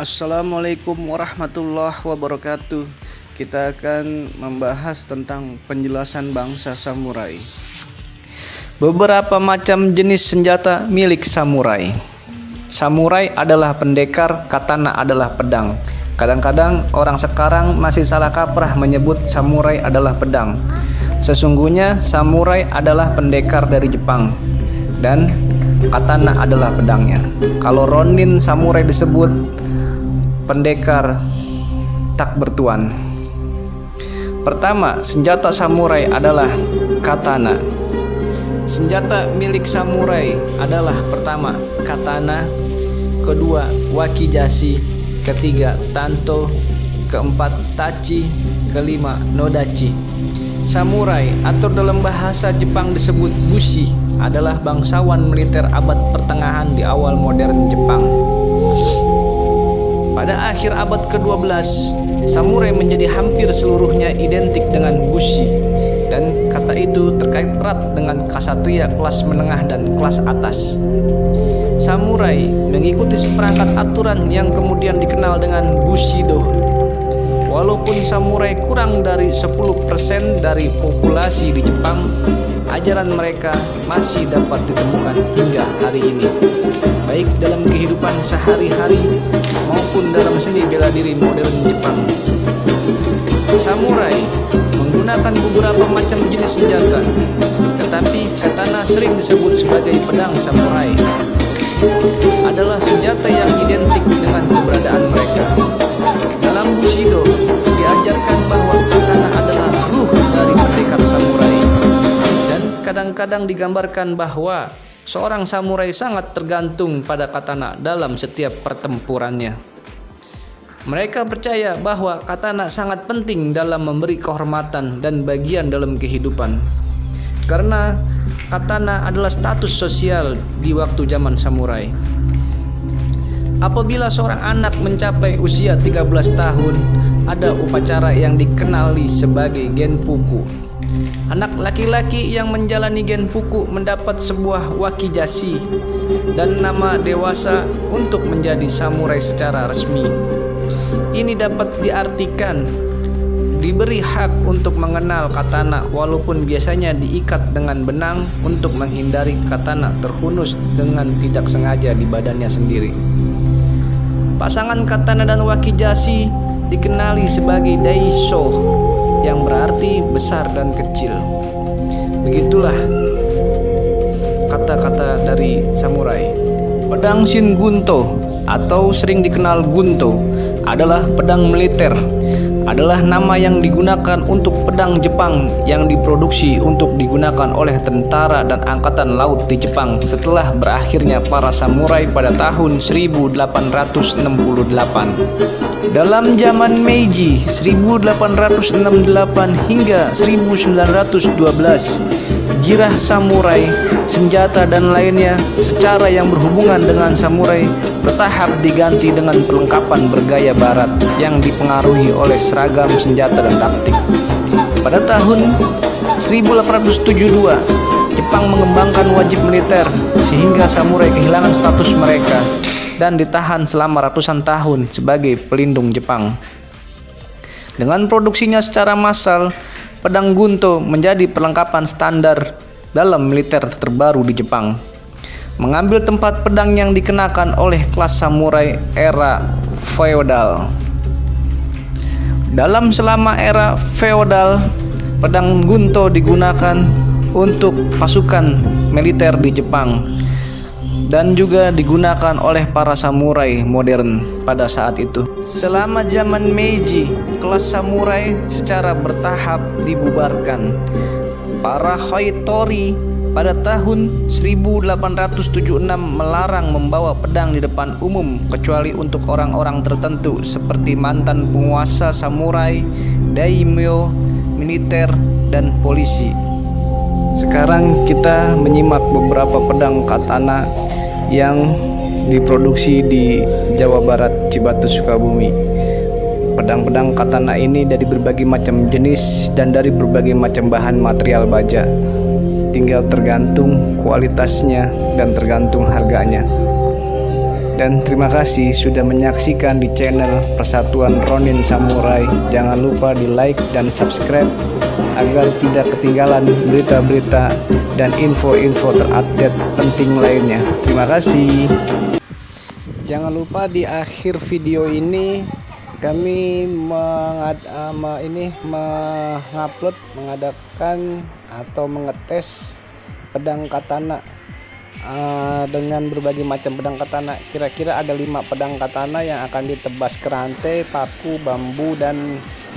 Assalamualaikum warahmatullahi wabarakatuh. Kita akan membahas tentang penjelasan bangsa samurai. Beberapa macam jenis senjata milik samurai. Samurai adalah pendekar, katana adalah pedang. Kadang-kadang orang sekarang masih salah kaprah menyebut samurai adalah pedang. Sesungguhnya samurai adalah pendekar dari Jepang dan katana adalah pedangnya. Kalau Ronin samurai disebut pendekar tak bertuan. Pertama, senjata samurai adalah katana. Senjata milik samurai adalah pertama katana, kedua wakizashi, ketiga tanto, keempat tachi, kelima nodachi. Samurai atau dalam bahasa Jepang disebut bushi adalah bangsawan militer abad pertengahan di awal modern Jepang. Pada akhir abad ke-12, samurai menjadi hampir seluruhnya identik dengan bushi dan kata itu terkait erat dengan kasatria kelas menengah dan kelas atas. Samurai mengikuti seperangkat aturan yang kemudian dikenal dengan bushido. Walaupun samurai kurang dari 10% dari populasi di Jepang, ajaran mereka masih dapat ditemukan hingga hari ini baik dalam kehidupan sehari-hari maupun dalam seni bela diri modern Jepang. Samurai menggunakan beberapa macam jenis senjata, tetapi katana sering disebut sebagai pedang samurai. Adalah senjata yang identik dengan dan kadang-kadang digambarkan bahwa Seorang samurai sangat tergantung pada katana dalam setiap pertempurannya. Mereka percaya bahwa katana sangat penting dalam memberi kehormatan dan bagian dalam kehidupan. Karena katana adalah status sosial di waktu zaman samurai. Apabila seorang anak mencapai usia 13 tahun, ada upacara yang dikenali sebagai genpuku Anak laki-laki yang menjalani genpuku mendapat sebuah wakizashi dan nama dewasa untuk menjadi samurai secara resmi. Ini dapat diartikan diberi hak untuk mengenal katana walaupun biasanya diikat dengan benang untuk menghindari katana terhunus dengan tidak sengaja di badannya sendiri. Pasangan katana dan wakizashi dikenali sebagai daisho yang berarti besar dan kecil. Begitulah kata-kata dari samurai. Pedang Shin Gunto atau sering dikenal Gunto adalah pedang militer adalah nama yang digunakan untuk pedang Jepang yang diproduksi untuk digunakan oleh tentara dan angkatan laut di Jepang setelah berakhirnya para samurai pada tahun 1868. Dalam zaman Meiji 1868 hingga 1912 girah samurai, senjata dan lainnya secara yang berhubungan dengan samurai bertahap diganti dengan perlengkapan bergaya barat yang dipengaruhi oleh seragam senjata dan taktik. Pada tahun 1872, Jepang mengembangkan wajib militer sehingga samurai kehilangan status mereka dan ditahan selama ratusan tahun sebagai pelindung Jepang. Dengan produksinya secara massal, pedang gunto menjadi perlengkapan standar dalam militer terbaru di Jepang. Mengambil tempat pedang yang dikenakan oleh kelas samurai era feodal. Dalam selama era feodal, pedang gunto digunakan untuk pasukan militer di Jepang dan juga digunakan oleh para samurai modern pada saat itu. Selama zaman Meiji, kelas samurai secara bertahap dibubarkan. Para Hoitori pada tahun 1876 melarang membawa pedang di depan umum kecuali untuk orang-orang tertentu seperti mantan penguasa samurai, daimyo, militer, dan polisi. Sekarang kita menyimak beberapa pedang katana yang diproduksi di Jawa Barat, Cibatus, Sukabumi. Pedang-pedang katana ini dari berbagai macam jenis dan dari berbagai macam bahan material baja. Tinggal tergantung kualitasnya dan tergantung harganya. Dan terima kasih sudah menyaksikan di channel Persatuan Ronin Samurai. Jangan lupa di like dan subscribe agar tidak ketinggalan berita-berita dan info-info terupdate penting lainnya. Terima kasih. Jangan lupa di akhir video ini kami mengad, uh, ini mengupload mengadakan atau mengetes pedang katana uh, dengan berbagai macam pedang katana kira-kira ada lima pedang katana yang akan ditebas ke rantai paku bambu dan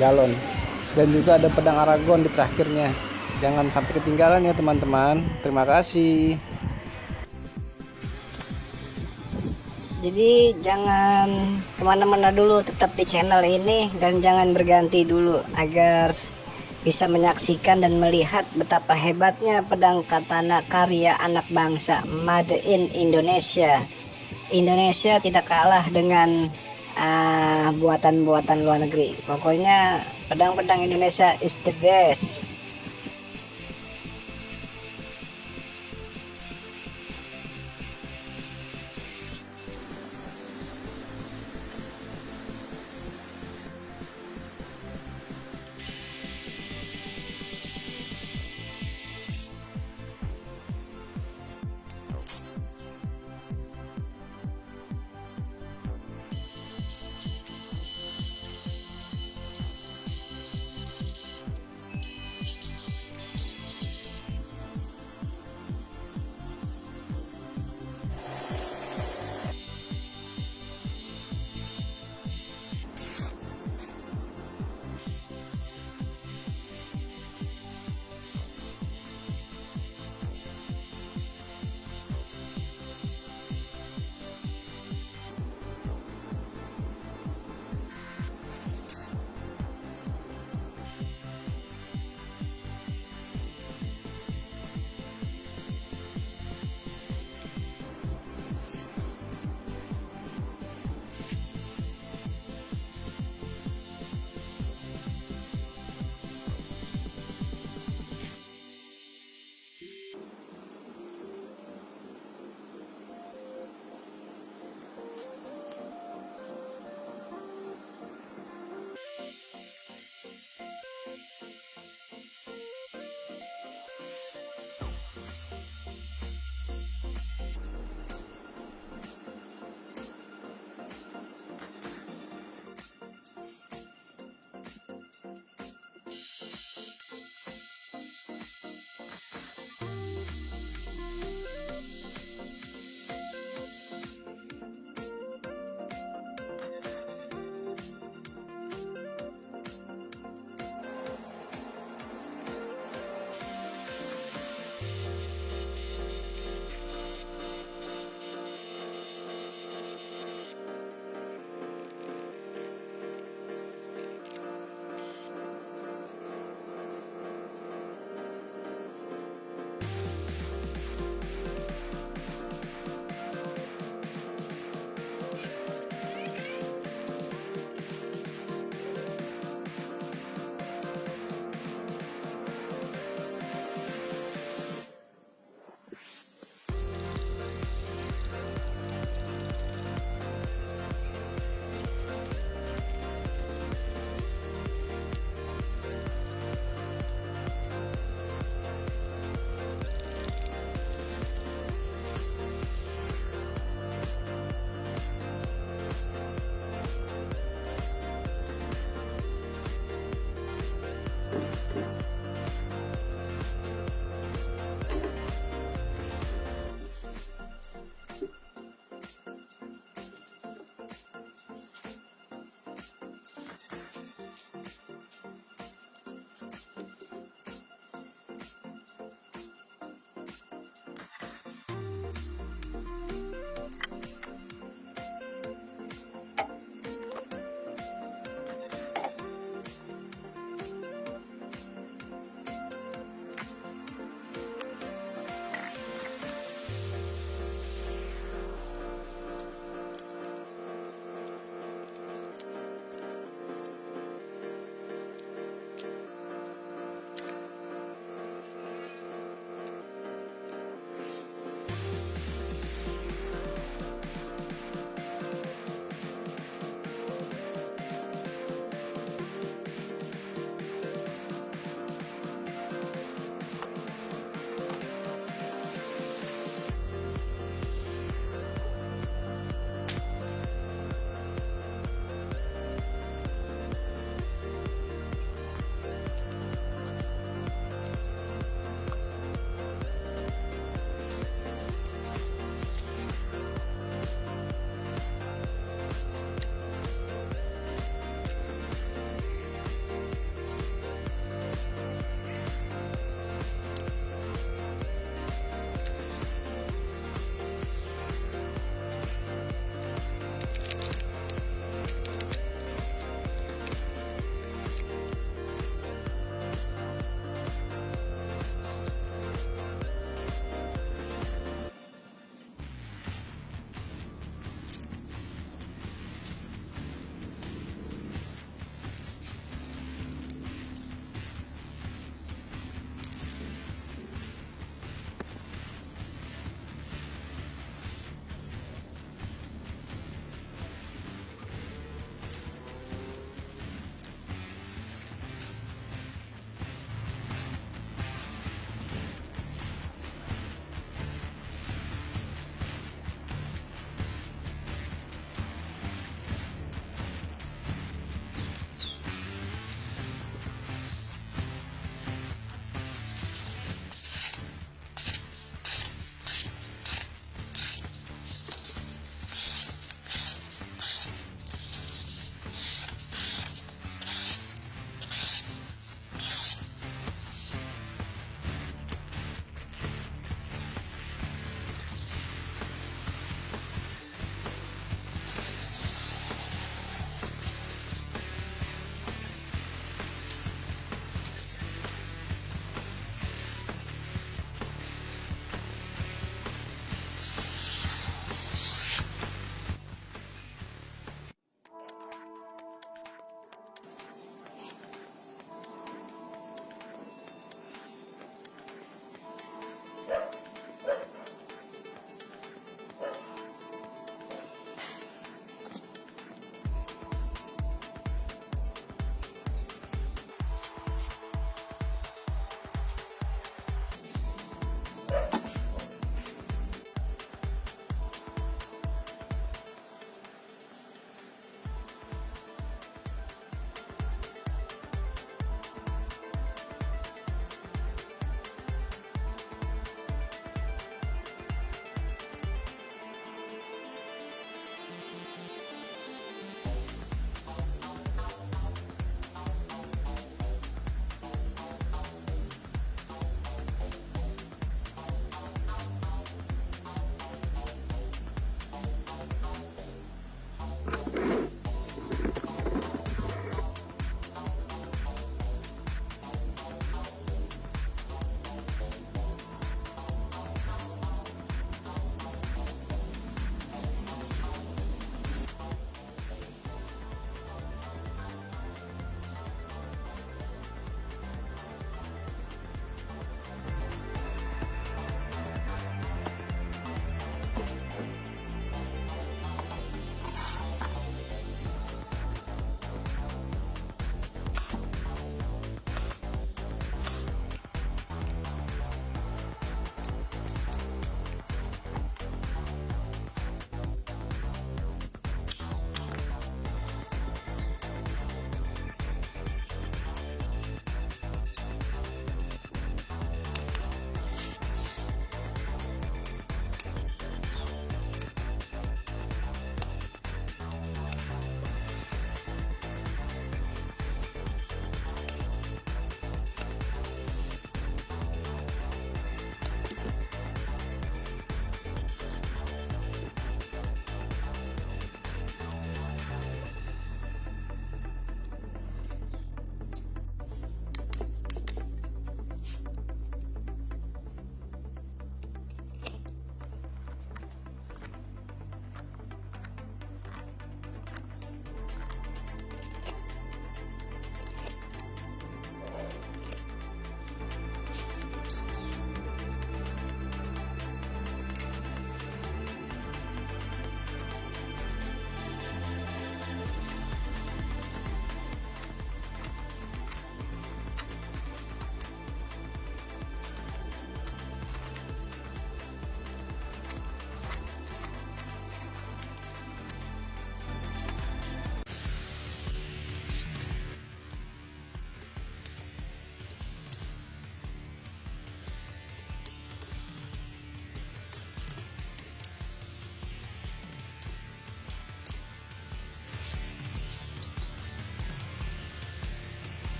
galon. Dan juga ada pedang aragon di terakhirnya. Jangan sampai ketinggalan ya teman-teman. Terima kasih. Jadi jangan ke mana-mana dulu tetap di channel ini dan jangan berganti dulu agar bisa menyaksikan dan melihat betapa hebatnya pedang katana karya anak bangsa Made in Indonesia. Indonesia tidak kalah dengan ah, buatan-buatan uh, luar negeri. Pokoknya pedang-pedang Indonesia is the best.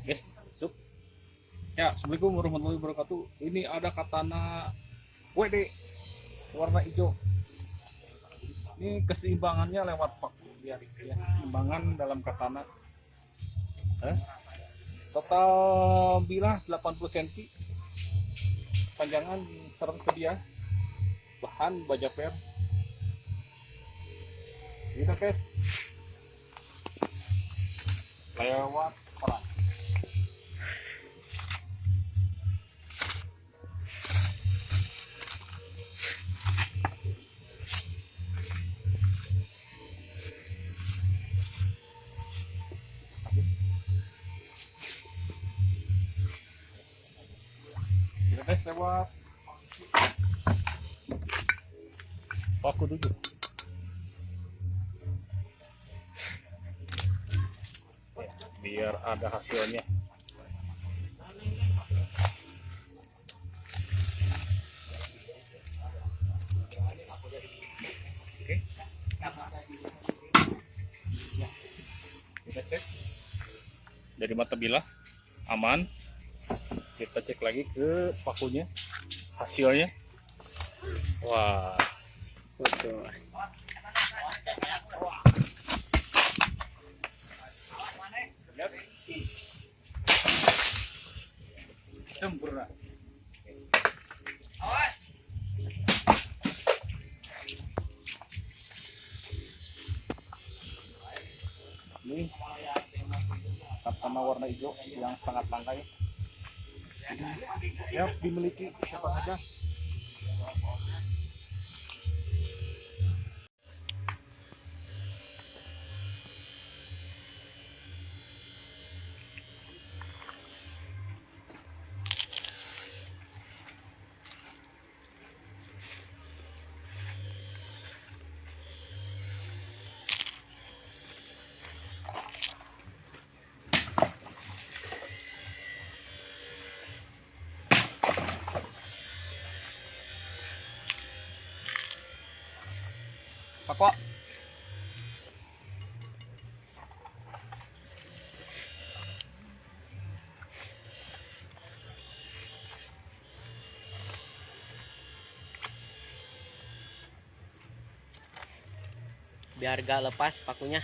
Guys, sup. Ya, Assalamualaikum warahmatullahi wabarakatuh. Ini ada katana WD warna hijau. Ini keseimbangannya lewat pak biar ya, keseimbangan dalam katana. Eh? Total bilah 80 cm. Panjangan 100 ke dia. Bahan baja per. Kita tes. Lewat perang. Tujuh. Ya, biar ada hasilnya. Oke. Kita cek dari mata bilah aman kita cek lagi ke pakunya hasilnya. Wah. Betul. lihat sempurna ini warna hijau yang sangat langka ya ya dimiliki siapa saja Pak Kok. Biar gak lepas pakunya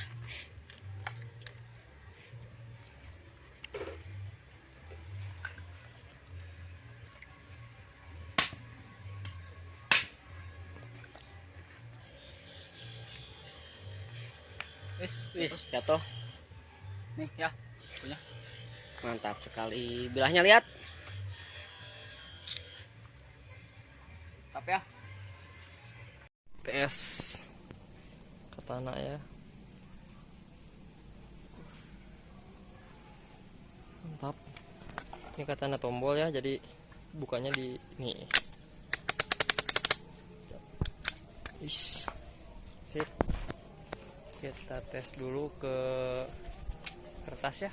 Wis, Wih, jatuh nih ya. Punya. mantap sekali bilahnya lihat Tapi ya. PS katana ya. Mantap. Ini katana tombol ya jadi bukanya di nih Ish. sip. Kita tes dulu ke kertas ya.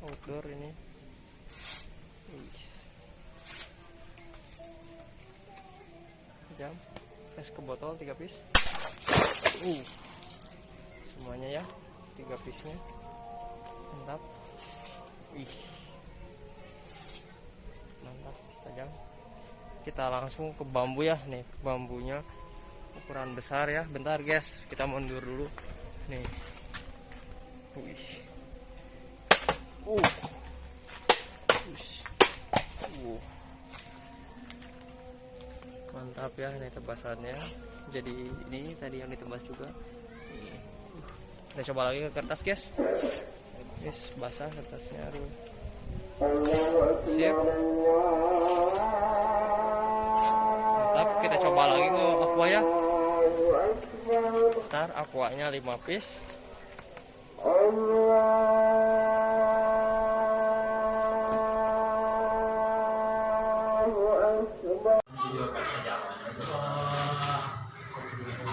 Outdoor ini. Ish. jam tes ke botol tiga piece. Uh semuanya ya tiga piece nya mantap. Ih. Mantap tajam kita langsung ke bambu ya nih. Bambunya ukuran besar ya. Bentar guys. Kita mundur dulu. Nih. Uh. Ush. uh mantap ya ini tebasannya jadi ini tadi yang ditebas juga. Nih. Uh, kita coba lagi ke kertas guys. Guys basah kertasnya siap. Mantap kita coba lagi ke aqua ya. Ntar aquanya 5 piece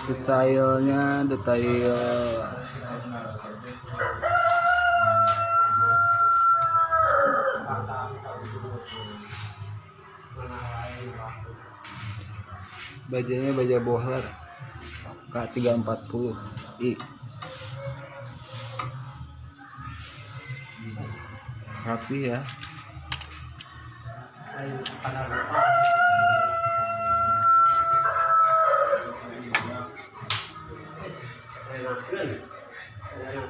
Detailnya detail. Bajanya baja bohler K340 I rapi ya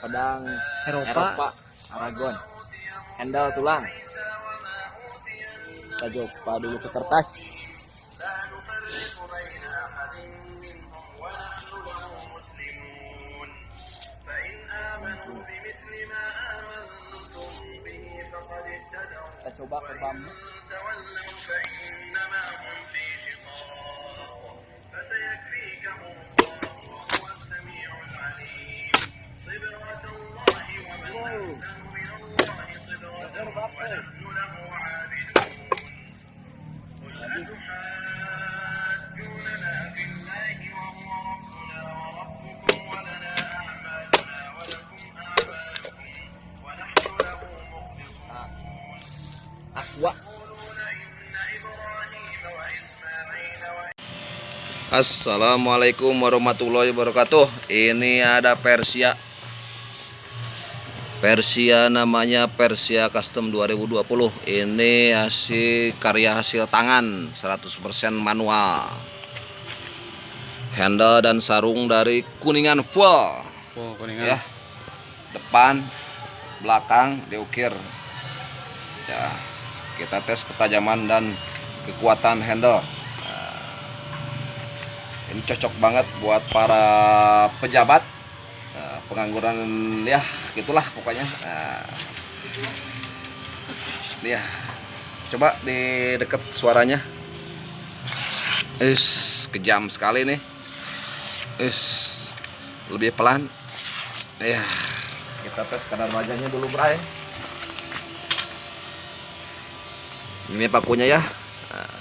pedang Eropa. Eropa, Aragon, handle tulang. Kita coba dulu ke kertas. Kita coba ke bambu. Assalamualaikum warahmatullahi wabarakatuh. Ini ada Persia. Persia namanya Persia Custom 2020. Ini hasil karya hasil tangan 100% manual. Handle dan sarung dari Kuningan full oh ya. Kuningan depan belakang diukir. Ya. Kita tes ketajaman dan kekuatan handle. Nah, ini cocok banget buat para pejabat pengangguran ya gitulah pokoknya. Nah, ya coba di deket suaranya. Is kejam sekali nih. Is lebih pelan. Ya kita tes kadar wajahnya dulu bray. Ini pakunya ya. Nah.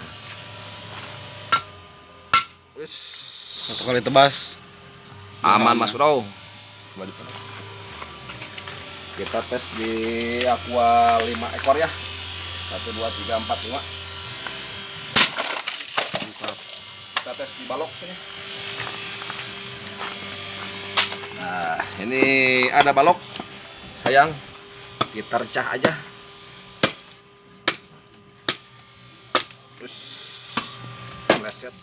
Satu kali tebas. Aman mas bro coba di sana. kita tes di aqua 5 ekor ya. 1 2 3 4 5 mantap. Kita tes di balok sini. Nah ini ada balok. Sayang kita recah aja. Terus reset